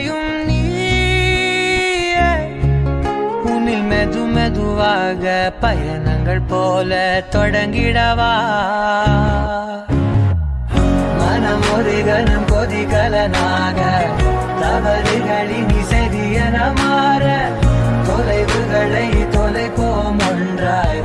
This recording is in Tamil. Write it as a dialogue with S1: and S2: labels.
S1: அதையும் நீயே உன்னில் மெது மெதுவாக பயணங்கள் போல தொடங்கிடவா மனம் ஒரு கணம் கொதிகலனாக தவறுகளின் இசைதியன மாற தொலைவுகளை தொலைப்போம் ஒன்றாய்